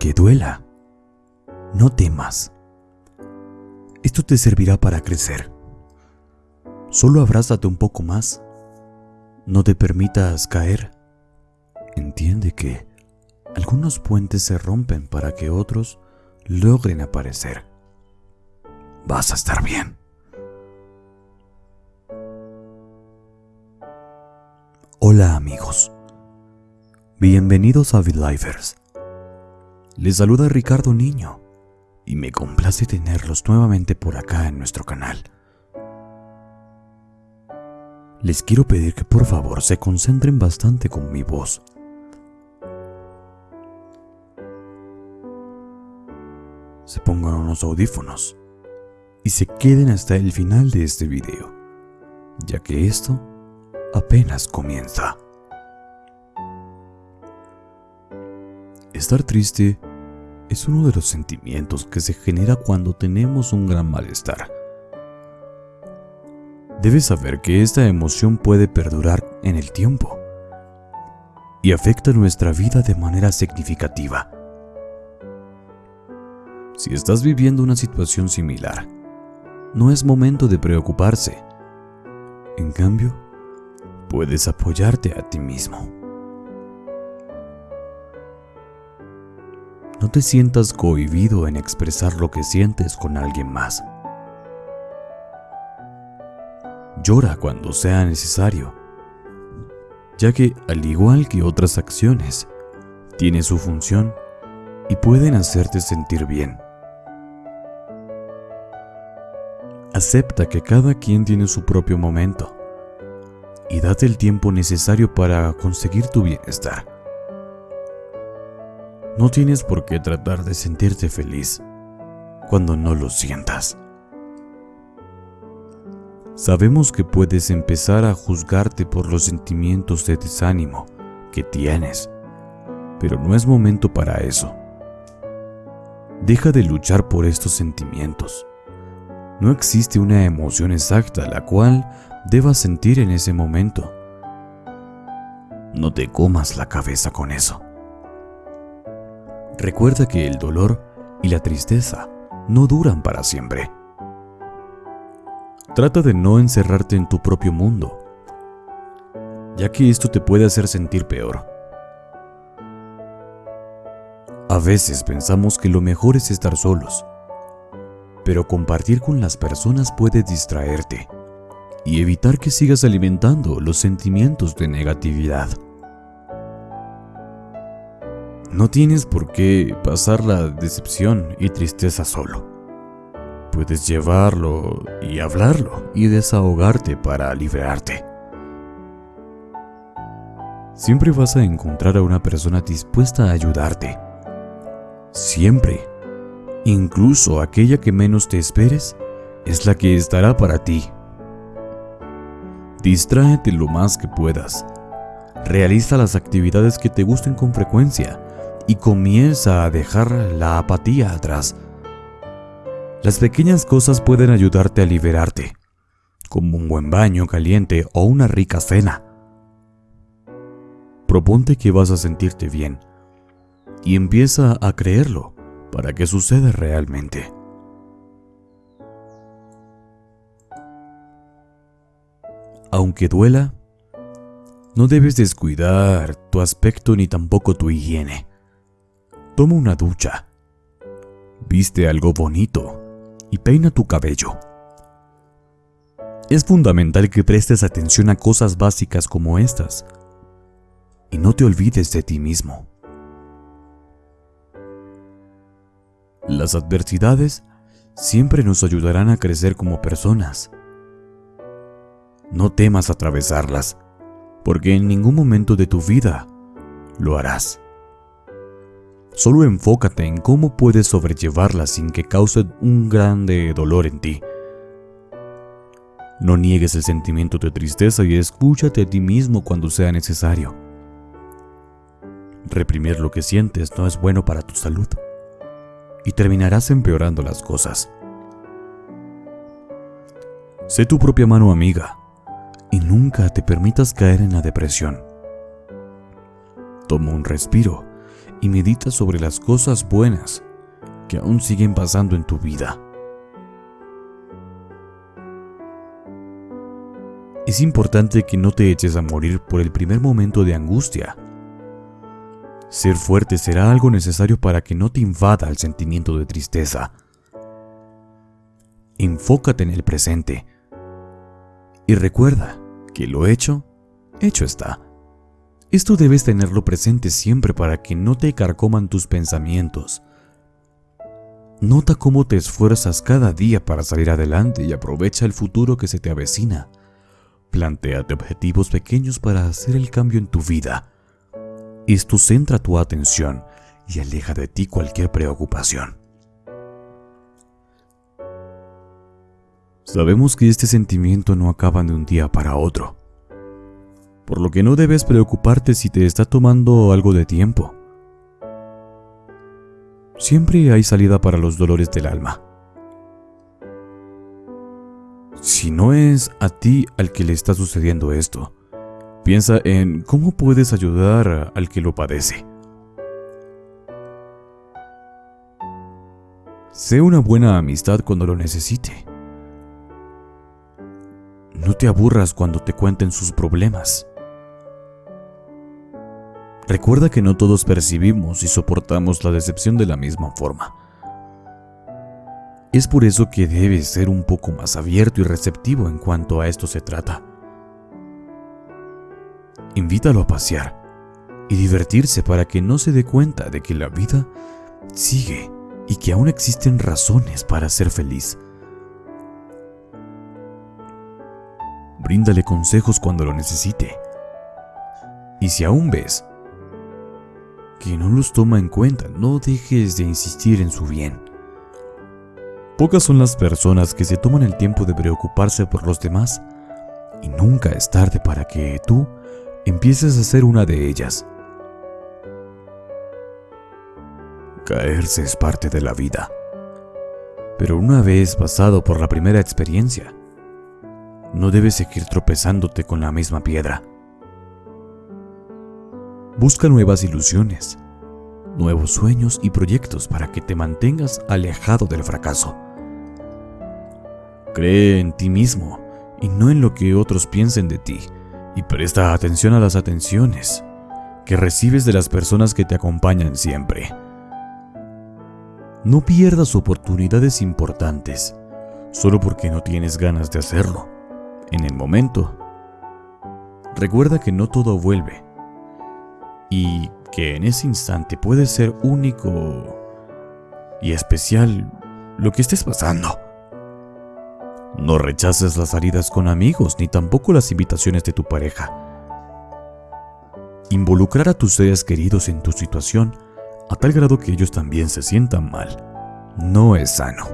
Aunque duela, no temas. Esto te servirá para crecer. Solo abrázate un poco más. No te permitas caer. Entiende que algunos puentes se rompen para que otros logren aparecer. Vas a estar bien. Hola amigos. Bienvenidos a VidLifers. Les saluda Ricardo Niño y me complace tenerlos nuevamente por acá en nuestro canal. Les quiero pedir que por favor se concentren bastante con mi voz. Se pongan unos audífonos y se queden hasta el final de este video, ya que esto apenas comienza. Estar triste es uno de los sentimientos que se genera cuando tenemos un gran malestar. Debes saber que esta emoción puede perdurar en el tiempo y afecta nuestra vida de manera significativa. Si estás viviendo una situación similar, no es momento de preocuparse. En cambio, puedes apoyarte a ti mismo. No te sientas cohibido en expresar lo que sientes con alguien más. Llora cuando sea necesario, ya que al igual que otras acciones, tiene su función y pueden hacerte sentir bien. Acepta que cada quien tiene su propio momento y date el tiempo necesario para conseguir tu bienestar. No tienes por qué tratar de sentirte feliz cuando no lo sientas. Sabemos que puedes empezar a juzgarte por los sentimientos de desánimo que tienes, pero no es momento para eso. Deja de luchar por estos sentimientos. No existe una emoción exacta la cual debas sentir en ese momento. No te comas la cabeza con eso. Recuerda que el dolor y la tristeza no duran para siempre. Trata de no encerrarte en tu propio mundo, ya que esto te puede hacer sentir peor. A veces pensamos que lo mejor es estar solos, pero compartir con las personas puede distraerte y evitar que sigas alimentando los sentimientos de negatividad. No tienes por qué pasar la decepción y tristeza solo. Puedes llevarlo y hablarlo y desahogarte para liberarte. Siempre vas a encontrar a una persona dispuesta a ayudarte. Siempre. Incluso aquella que menos te esperes es la que estará para ti. Distráete lo más que puedas. Realiza las actividades que te gusten con frecuencia y comienza a dejar la apatía atrás. Las pequeñas cosas pueden ayudarte a liberarte, como un buen baño caliente o una rica cena. Proponte que vas a sentirte bien y empieza a creerlo para que suceda realmente. Aunque duela, no debes descuidar tu aspecto ni tampoco tu higiene. Toma una ducha, viste algo bonito y peina tu cabello. Es fundamental que prestes atención a cosas básicas como estas y no te olvides de ti mismo. Las adversidades siempre nos ayudarán a crecer como personas. No temas atravesarlas, porque en ningún momento de tu vida lo harás. Solo enfócate en cómo puedes sobrellevarla sin que cause un grande dolor en ti. No niegues el sentimiento de tristeza y escúchate a ti mismo cuando sea necesario. Reprimir lo que sientes no es bueno para tu salud y terminarás empeorando las cosas. Sé tu propia mano amiga y nunca te permitas caer en la depresión. Toma un respiro y medita sobre las cosas buenas que aún siguen pasando en tu vida. Es importante que no te eches a morir por el primer momento de angustia. Ser fuerte será algo necesario para que no te invada el sentimiento de tristeza. Enfócate en el presente y recuerda que lo hecho, hecho está. Esto debes tenerlo presente siempre para que no te carcoman tus pensamientos. Nota cómo te esfuerzas cada día para salir adelante y aprovecha el futuro que se te avecina. Plantéate objetivos pequeños para hacer el cambio en tu vida. Esto centra tu atención y aleja de ti cualquier preocupación. Sabemos que este sentimiento no acaba de un día para otro, por lo que no debes preocuparte si te está tomando algo de tiempo. Siempre hay salida para los dolores del alma. Si no es a ti al que le está sucediendo esto, piensa en cómo puedes ayudar al que lo padece. Sé una buena amistad cuando lo necesite. No te aburras cuando te cuenten sus problemas. Recuerda que no todos percibimos y soportamos la decepción de la misma forma. Es por eso que debes ser un poco más abierto y receptivo en cuanto a esto se trata. Invítalo a pasear y divertirse para que no se dé cuenta de que la vida sigue y que aún existen razones para ser feliz. Bríndale consejos cuando lo necesite. Y si aún ves que no los toma en cuenta, no dejes de insistir en su bien. Pocas son las personas que se toman el tiempo de preocuparse por los demás y nunca es tarde para que tú empieces a ser una de ellas. Caerse es parte de la vida. Pero una vez pasado por la primera experiencia, no debes seguir tropezándote con la misma piedra. Busca nuevas ilusiones, nuevos sueños y proyectos para que te mantengas alejado del fracaso. Cree en ti mismo y no en lo que otros piensen de ti. Y presta atención a las atenciones que recibes de las personas que te acompañan siempre. No pierdas oportunidades importantes solo porque no tienes ganas de hacerlo. En el momento, recuerda que no todo vuelve y que en ese instante puede ser único y especial lo que estés pasando. No rechaces las salidas con amigos ni tampoco las invitaciones de tu pareja. Involucrar a tus seres queridos en tu situación a tal grado que ellos también se sientan mal no es sano.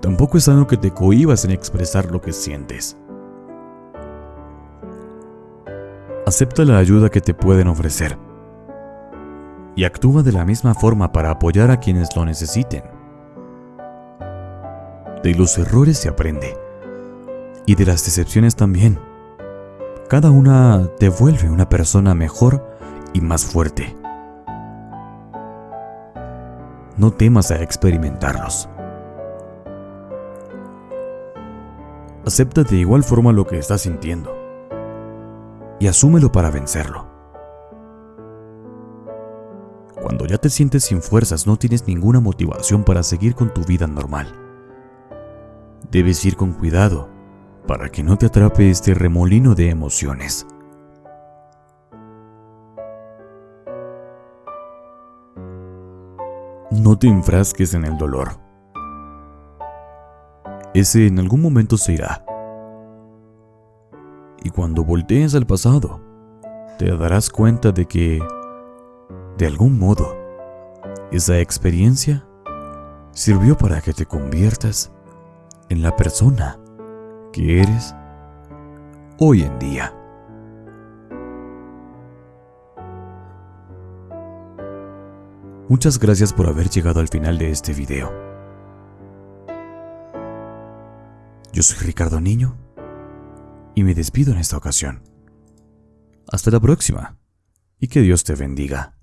Tampoco es sano que te cohibas en expresar lo que sientes. Acepta la ayuda que te pueden ofrecer y actúa de la misma forma para apoyar a quienes lo necesiten. De los errores se aprende. Y de las decepciones también. Cada una te vuelve una persona mejor y más fuerte. No temas a experimentarlos. Acepta de igual forma lo que estás sintiendo y asúmelo para vencerlo. Cuando ya te sientes sin fuerzas no tienes ninguna motivación para seguir con tu vida normal. Debes ir con cuidado para que no te atrape este remolino de emociones. No te enfrasques en el dolor. Ese en algún momento se irá. Y cuando voltees al pasado, te darás cuenta de que, de algún modo, esa experiencia sirvió para que te conviertas en la persona que eres hoy en día. Muchas gracias por haber llegado al final de este video. Yo soy Ricardo Niño y me despido en esta ocasión. Hasta la próxima y que Dios te bendiga.